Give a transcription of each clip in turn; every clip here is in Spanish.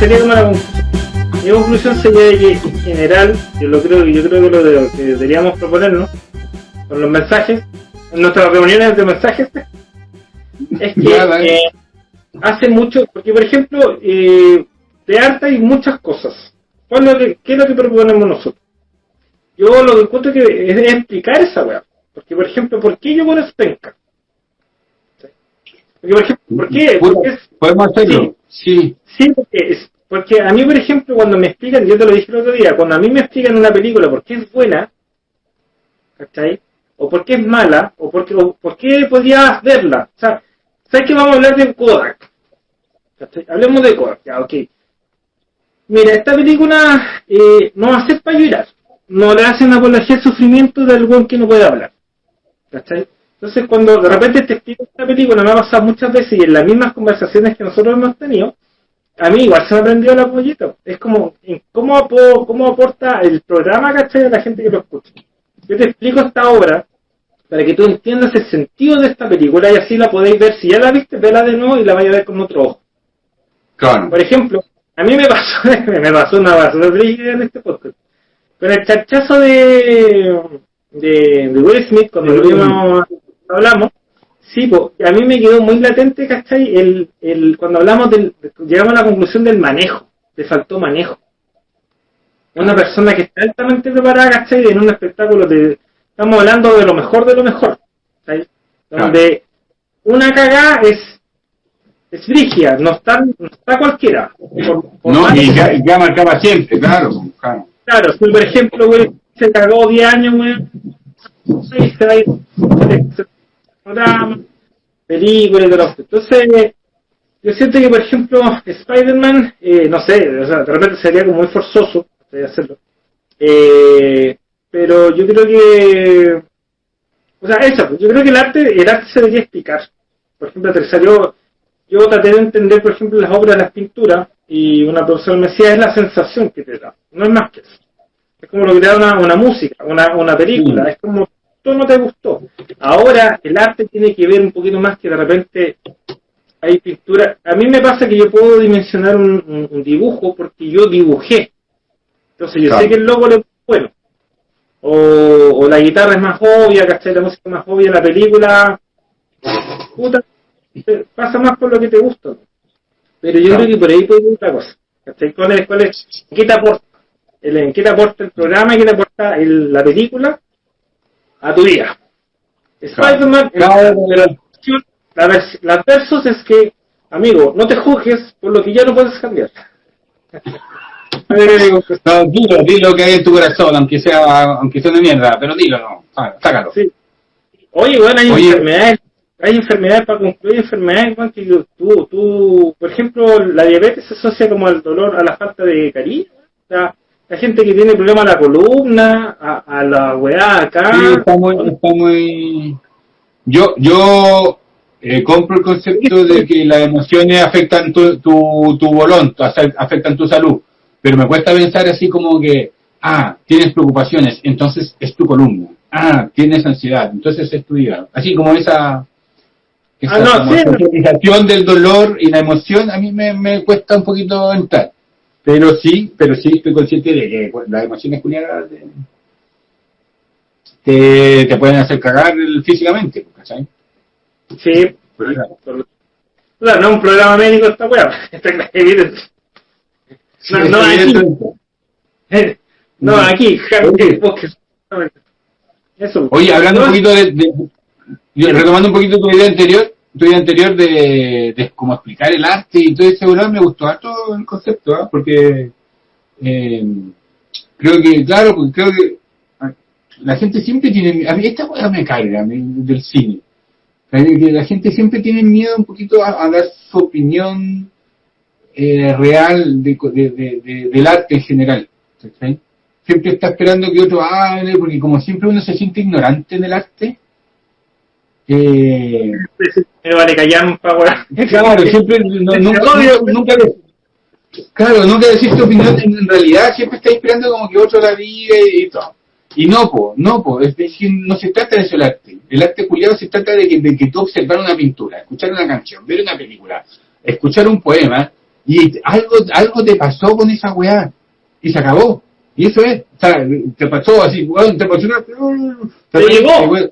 sería como la mi conclusión sería que en general, yo lo creo, yo creo que lo que deberíamos proponernos con los mensajes, en nuestras reuniones de mensajes, es que eh, hace mucho, porque por ejemplo, eh, de arte hay muchas cosas. ¿Qué es lo que proponemos nosotros? Yo lo que encuentro que es, explicar esa weá. Porque, por ejemplo, ¿por qué yo con penca? Porque, por ejemplo, ¿por qué? ¿Podemos hacerlo? Sí. Sí, porque, porque a mí, por ejemplo, cuando me explican, yo te lo dije el otro día, cuando a mí me explican una película por qué es buena, ¿cachai? O por qué es mala, o por qué, o por qué podías verla. O sea, ¿sabes que vamos a hablar de Kodak? ¿cachai? Hablemos de Kodak, ya, ok. Mira, esta película eh, no va a ser para llorar. No le hacen apología al sufrimiento de algún que no puede hablar. ¿Cachai? Entonces, cuando de repente te explico esta película, me ha pasado muchas veces y en las mismas conversaciones que nosotros hemos tenido, a mí igual se me ha aprendido la pollito. Es como, ¿cómo, ¿cómo aporta el programa, cachai, a la gente que lo escucha? Yo te explico esta obra para que tú entiendas el sentido de esta película y así la podéis ver. Si ya la viste, vela de nuevo y la vaya a ver con otro ojo. Claro. Por ejemplo, a mí me pasó, me pasó una basura en este podcast. Con el chachazo de, de, de Will Smith, cuando lo hablamos, sí, a mí me quedó muy latente, ¿cachai? El, el, cuando hablamos del, llegamos a la conclusión del manejo, le faltó manejo. Una persona que está altamente preparada, ¿cachai? En un espectáculo de, estamos hablando de lo mejor de lo mejor, ¿cachai? Donde una cagada es es frigia, no está, no está cualquiera. no, y ya, ya, marcaba siempre, claro. Claro, claro si por ejemplo, güey, se cagó 10 años, güey, se va a ir, programa, películas y todo Entonces, yo siento que, por ejemplo, Spider-Man, eh, no sé, o sea, de repente sería como muy forzoso hacerlo. Eh, pero yo creo que, o sea, eso, yo creo que el arte, el arte se debería explicar. Por ejemplo, te salió yo traté de entender, por ejemplo, las obras de las pinturas y una profesora me decía, es la sensación que te da, no es más que eso. Es como lo que te da una, una música, una, una película, es como, todo no te gustó. Ahora el arte tiene que ver un poquito más que de repente hay pintura. A mí me pasa que yo puedo dimensionar un, dibujo porque yo dibujé. Entonces yo sé que el logo es bueno. O, o, la guitarra es más obvia, ¿cachai? La música es más obvia, la película... Puta, pasa más por lo que te gusta. Pero yo creo que por ahí puede ir otra cosa. ¿Cuál es, cuál es, ¿Qué te aporta? El, ¿Qué te aporta el programa qué te aporta el, la película a tu vida? Spider-Man, la, la versus es que, amigo, no te juzgues por lo que ya no puedes cambiar. no, dilo, dilo que hay en tu corazón, aunque sea, aunque sea de mierda, pero dilo, no, sácalo. Sí. Oye, bueno, hay enfermedades hay enfermedades, para concluir, enfermedades que tú, tú, por ejemplo, la diabetes se asocia como al dolor, a la falta de cariño. O sea, la gente que tiene problemas a la columna, a, la weá acá. Sí, está muy, está muy... Yo, yo eh, compro el concepto de que las emociones afectan tu, tu, tu bolón, afectan tu salud, pero me cuesta pensar así como que, ah, tienes preocupaciones, entonces es tu columna. Ah, tienes ansiedad, entonces es tu hígado. Así como esa esa ah, no, del dolor y la emoción a mí me, me, cuesta un poquito entrar. Pero sí, pero sí estoy consciente de que pues, las emociones culiadas te, te, pueden hacer cagar físicamente, ¿sabes? Sí. No, no un programa médico esta weá. No, no, aquí. No, aquí, Eso. Oye, hablando un poquito de, retomando un poquito tu idea anterior, tu idea anterior de, de cómo explicar el arte y todo ese me gustó harto el concepto, ¿ah? porque eh, creo que, claro, porque creo que la gente siempre tiene, a mí esta cosa me carga del cine, la gente siempre tiene miedo un poquito a, dar su opinión eh, real de, de, del arte en general. Siempre está esperando que otro hable, porque como siempre uno se siente ignorante en el arte, eh, me vale callar Claro, siempre, nunca, nunca, Claro, nunca decís tu opinión, en realidad siempre está esperando como que otro la diga y, todo. Y no, po, no, po, es decir, no se trata de eso el arte. El arte culiado se trata de que, de que tú observar una pintura, escuchar una canción, ver una película, escuchar un poema, y algo, algo te pasó con esa weá, y se acabó. Y eso es, o sea, te pasó así, te pasó una... Te llegó.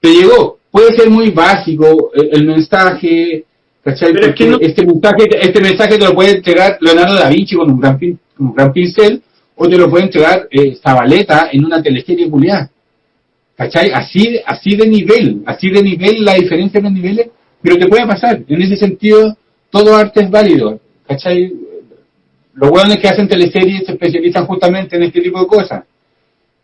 Te llegó. Puede ser muy básico el, mensaje, ¿cachai? Pero es que este, mensaje, este mensaje te lo puede entregar Leonardo da Vinci con un gran, con un gran pincel, o te lo puede entregar eh, Zabaleta en una teleserie culiada. ¿Cachai? Así, así de nivel, así de nivel la diferencia en los niveles, pero te puede pasar. En ese sentido, todo arte es válido. ¿Cachai? Los hueones que hacen teleseries se especializan justamente en este tipo de cosas.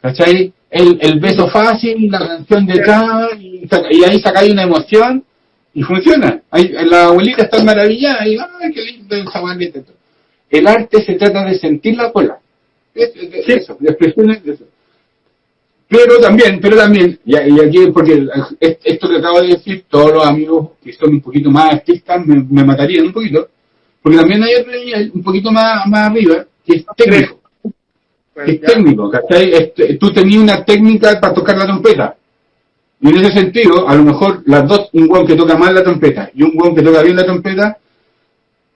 ¿Cachai? El, el beso fácil, la canción de acá, y, y ahí sacáis una emoción y funciona. Ahí, la abuelita está maravillada y ¡ay, qué lindo esa El arte se trata de sentir la cola. Es, Eso, de expresiones de eso. Pero también, pero también, y, aquí, porque esto que acabo de decir, todos los amigos que son un poquito más artistas me, me matarían un poquito, porque también hay otro un poquito más, más arriba, que es técnico. Es técnico, ¿cachai? Este, tú tenías una técnica para tocar la trompeta. Y en ese sentido, a lo mejor las dos, un guan que toca mal la trompeta y un guan que toca bien la trompeta,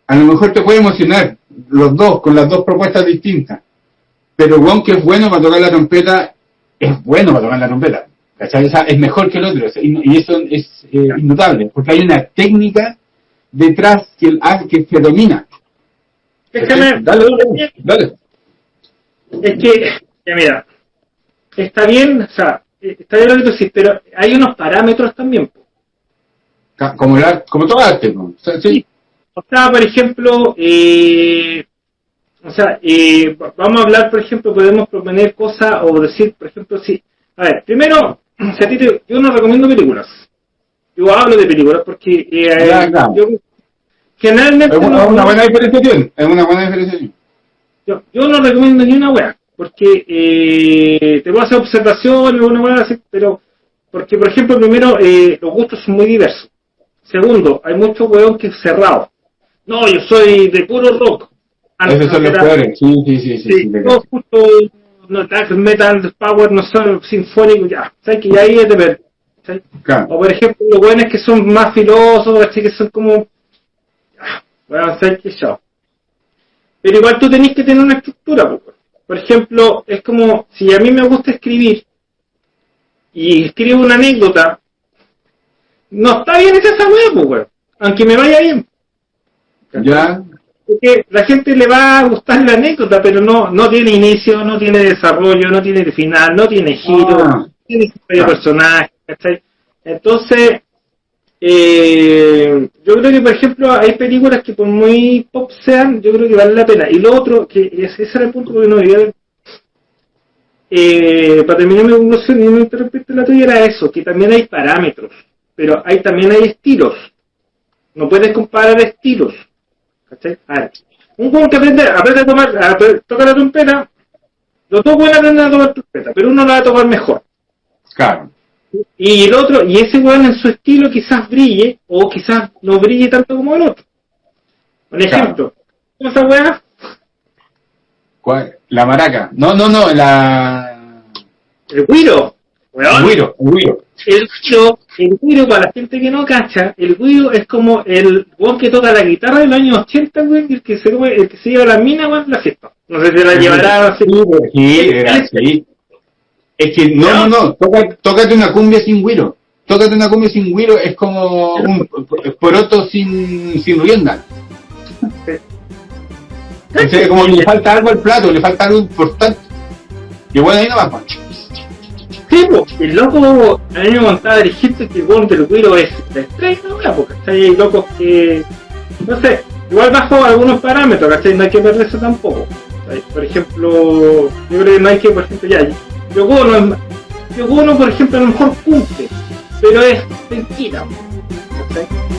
a lo mejor te puede emocionar los dos, con las dos propuestas distintas. Pero el guan que es bueno para tocar la trompeta, es bueno para tocar la trompeta. ¿Cachai? es mejor que el otro. Y eso es eh, innotable, porque hay una técnica detrás que, el, que se domina. Déjame, dale, dale, dale. Es que, ya mira, está bien, o sea, está bien lo que tú dices, pero hay unos parámetros también. Como, la, como todo arte, ¿no? O sea, sí. O sea, por ejemplo, eh, o sea, eh, vamos a hablar, por ejemplo, podemos proponer cosas o decir, por ejemplo, si, a ver, primero, si a ti te, yo no recomiendo películas yo hablo de películas porque eh, yo generalmente es una, una, buena diferenciación es una buena diferenciación yo, yo no recomiendo ni una wea porque eh, te a hacer observaciones una así pero porque por ejemplo primero eh, los gustos son muy diversos. Segundo hay muchos weón que es cerrado no yo soy de puro rock. Esos son los peores. sí sí sí sí, sí, no, justo no metal power no son sinfónico ya. Sabes que ya ahí es de ver o por ejemplo, los buenos que son más filósofos, así que son como. Bueno, sé que yo. Pero igual tú tenés que tener una estructura. Por ejemplo, es como si a mí me gusta escribir y escribo una anécdota, no está bien esa weá, pues, aunque me vaya bien. Ya. Porque la gente le va a gustar la anécdota, pero no, no tiene inicio, no tiene desarrollo, no tiene final, no tiene giro, ah. no tiene personaje. Entonces, eh, yo creo que, por ejemplo, hay películas que por muy pop sean, yo creo que vale la pena. Y lo otro, que ese era el punto que no debía eh, para terminar mi conclusión y no interrumpirte la tuya, era eso, que también hay parámetros, pero hay también hay estilos. No puedes comparar estilos. un juego que aprende, aprende a tomar, a la trompeta, los dos pueden aprender a tomar trompeta, pero uno la va a tocar mejor. Claro. Y el otro, y ese weón en su estilo quizás brille, o quizás no brille tanto como el otro. Un ejemplo, ¿cómo esa weá? ¿Cuál? La maraca. No, no, no, la. El guiro. El guiro, el guiro. El guiro, el guiro, para la gente que no cacha, el guiro es como el weón que toca la guitarra del año 80, weón, el que se, el que se lleva la mina, weón, la fiesta. No sé si la llevará. Sí, sí, era. Es que no, no, no, tócate, una cumbia sin güiro. Tócate una cumbia sin güiro es como un poroto sin, sin rienda. O como le falta algo al plato, le falta algo importante. Y bueno, ahí no va Sí, pues, el loco, a mí me contaba dijiste que el buen del güiro es la estrella, ¿no? Porque hay locos que, no sé, igual bajo algunos parámetros, ¿cachai? No hay que perder eso tampoco. Por ejemplo, yo creo que no hay que, por ejemplo, ya, Yogono, Yogono, por ejemplo, a lo mejor cumple, pero es mentira. ¿sí?